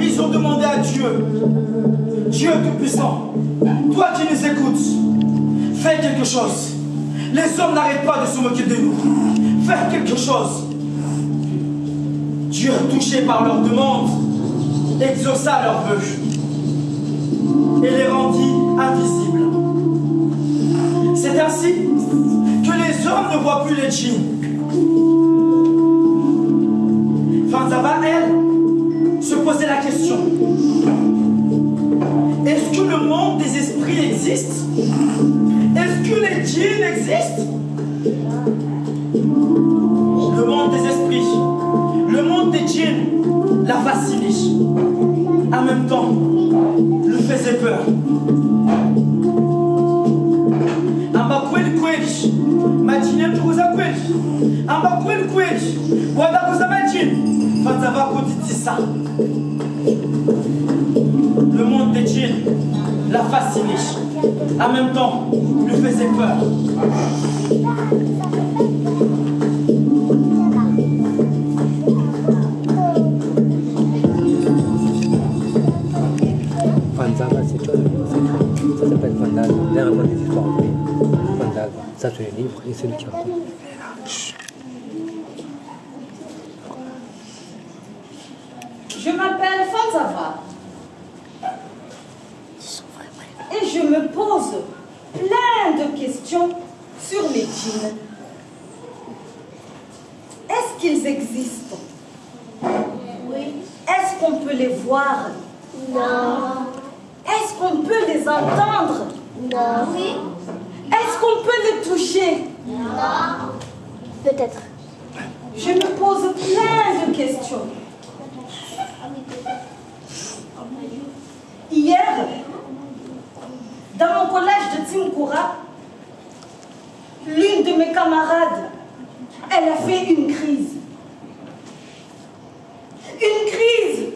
Ils ont demandé à Dieu, Dieu Tout-Puissant, toi qui nous écoutes, fais quelque chose. Les hommes n'arrêtent pas de se moquer de nous. Fais quelque chose. Dieu, touché par leur demande, exauça leurs vœux et les rendit invisibles. C'est ainsi les hommes ne voient plus les djinns. Fanzava, elle, se posait la question. Est-ce que le monde des esprits existe? Est-ce que les djinns existent? Le monde des esprits, le monde des djinns la fascinait. En même temps, amba kweli? Kweli wadakuza majini fanzava kuditisa le monde des djinns la fascinait en même temps lui faisait peur. Fanzava, c'est toi, ça s'appelle. Viens raconter des histoires. Fandal, ça c'est le livre et c'est lui qui Je m'appelle Fanzava. Et je me pose plein de questions sur les djinns. Est-ce qu'ils existent? Oui. Est-ce qu'on peut les voir? Non. Est-ce qu'on peut les entendre? Non. Oui. Est-ce qu'on peut les toucher? Non. Peut-être. Je me pose plein de questions. Hier, dans mon l'une de mes camarades, elle a fait une crise. Une crise.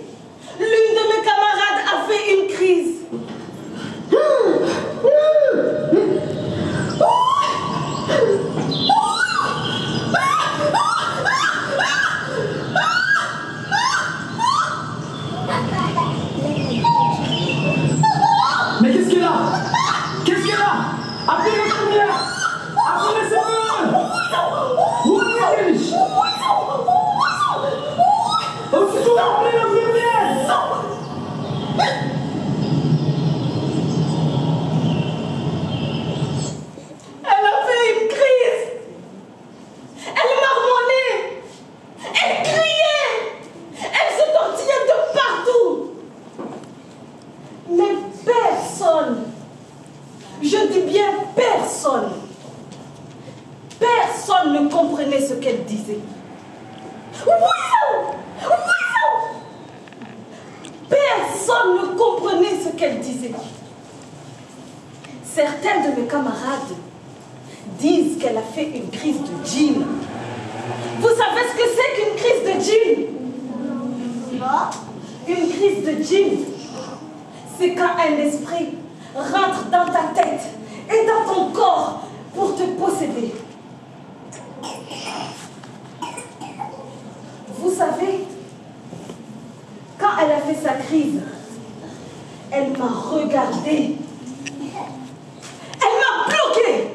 L'une de mes camarades a fait une crise. Mais qu'est-ce qu'elle a Qu'est-ce qu'elle a Appelez les premières Appelez les secondes Où est-ce Aussitôt, appelez l'infirmière Elle a fait une crise. Elle marmonnait. Elle criait. Elle se tortillait de partout. Mais personne, je dis bien personne, personne ne comprenait ce qu'elle disait. Ouiou Ouiou Personne ne comprenait ce qu'elle disait. Certains de mes camarades disent qu'elle a fait une crise de djinn. Vous savez ce que c'est qu'une crise de djinn? Une crise de djinn, c'est quand un esprit rentre dans ta tête et dans ton corps pour te posséder. Savez, quand elle a fait sa crise, elle m'a regardé. Elle m'a bloqué.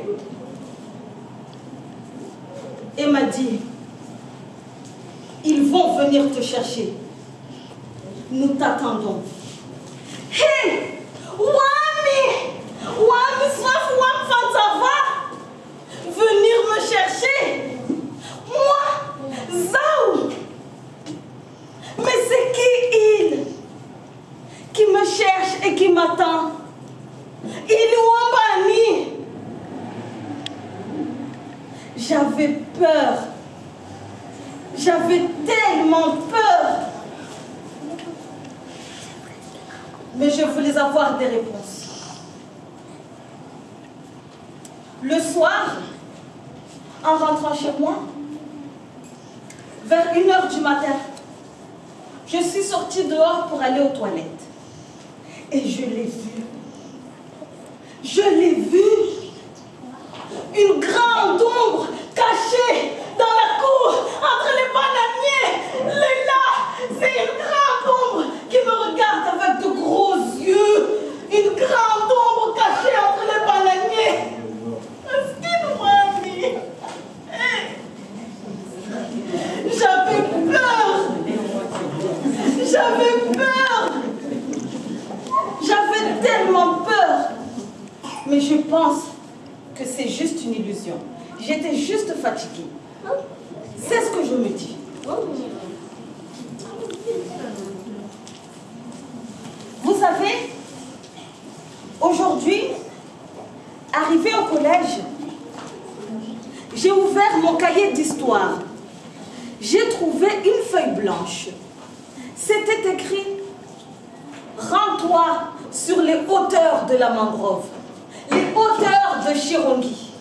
Et m'a dit, ils vont venir te chercher. Nous t'attendons. Hé Wami Wami Swaf Wam Fantava Venir me chercher Moi Zaou Mais c'est qui il Qui me cherche et qui m'attend Il Wambani J'avais peur. J'avais tellement peur. Mais je voulais avoir des réponses. Le soir, en rentrant chez moi, vers 1h du matin, je suis sortie dehors pour aller aux toilettes. Et je l'ai vu. Je l'ai vu. Mais je pense que c'est juste une illusion. J'étais juste fatiguée. C'est ce que je me dis. Vous savez, aujourd'hui, arrivée au collège, j'ai ouvert mon cahier d'histoire. J'ai trouvé une feuille blanche. C'était écrit « Rends-toi sur les hauteurs de la mangrove » de Chirongi.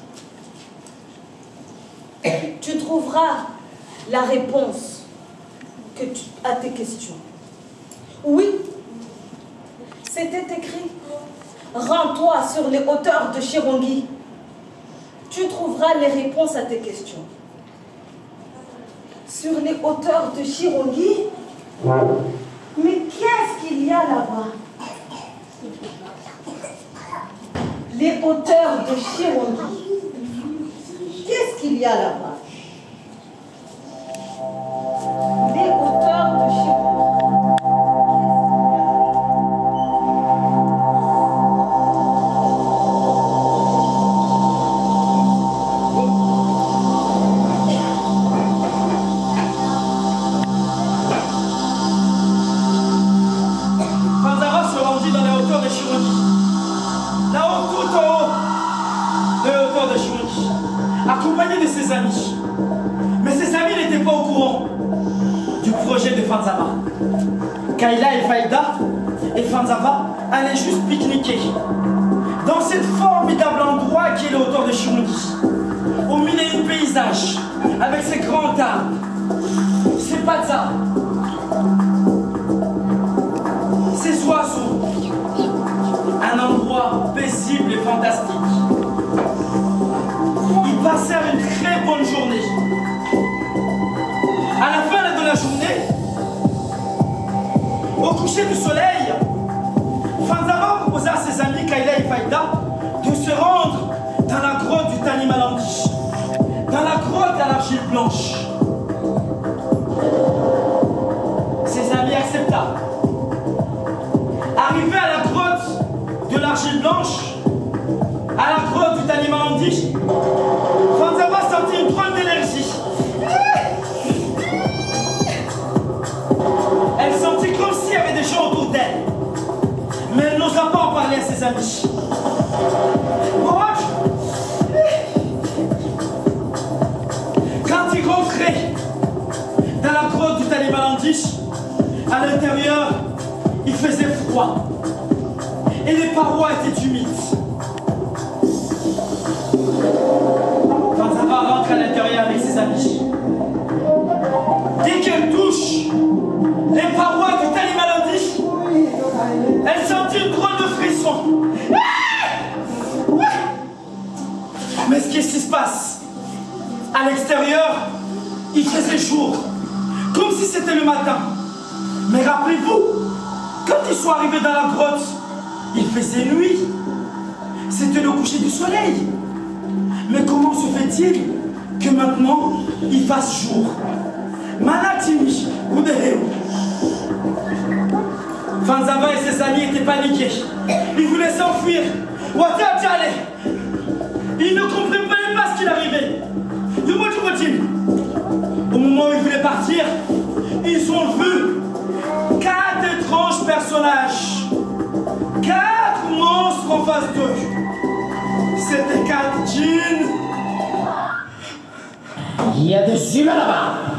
Tu trouveras la réponse que tu- à tes questions. Oui, c'était écrit Rends-toi sur les hauteurs de Chirongi. Tu trouveras les réponses à tes questions. Sur les hauteurs de Chirongi? Mais qu'est-ce qu'il y a là-bas? Les hauteurs de Chirongi. Qu'est-ce qu'il y a là-bas? De Chirongi, accompagné de ses amis. Mais ses amis n'étaient pas au courant du projet de Fanzara. Kayla et Faïda et Fanzara allaient juste pique-niquer dans cet formidable endroit qui est les hauteurs de Chirongi, au milieu du paysage, avec ses grands arbres, ses pazas, ces oiseaux. Un endroit paisible et fantastique. Passèrent une très bonne journée. À la fin de la journée, au coucher du soleil, Fanzara proposa à ses amis Kayla et Faïda de se rendre dans la grotte du Tanimalandi, dans la grotte à l'argile blanche. Ses amis acceptèrent. Arrivé à la grotte de l'argile blanche, à la grotte amis. What? Quand il rentrait dans la grotte du Talibalandish, à l'intérieur, il faisait froid. Et les parois étaient humides. Fanzaba rentre à l'intérieur avec ses amis. Dès qu'elle touche les parois elle sentit une drôle de frisson. Ah Ouais. Mais qu'est-ce qui se passe? À l'extérieur, il faisait jour, comme si c'était le matin. Mais rappelez-vous, quand ils sont arrivés dans la grotte, il faisait nuit. C'était le coucher du soleil. Mais comment se fait-il que maintenant, il fasse jour? Manatimi, Fanzaba et ses amis étaient paniqués. Ils voulaient s'enfuir. Wata Djale. Ils ne comprenaient même pas ce qu'il arrivait. Au moment où ils voulaient partir, ils ont vu quatre étranges personnages. Quatre monstres en face d'eux. C'était quatre djinns. Il y a des humains là-bas